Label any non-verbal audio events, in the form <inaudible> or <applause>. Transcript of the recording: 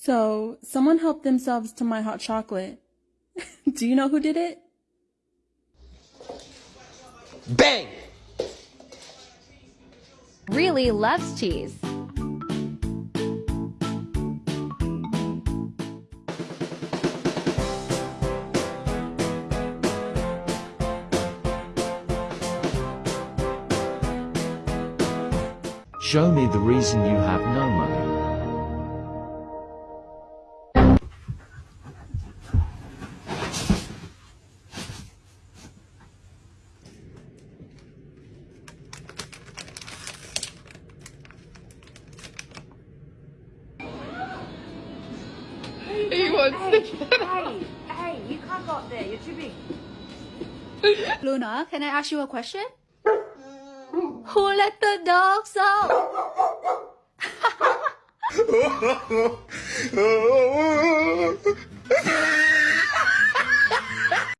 So, someone helped themselves to my hot chocolate. <laughs> Do you know who did it? Bang! Really loves cheese. Show me the reason you have no money. He wants to get Hey, hey, you can't go up there. You're too big. Luna, can I ask you a question? Who let the dogs out? <laughs> <laughs>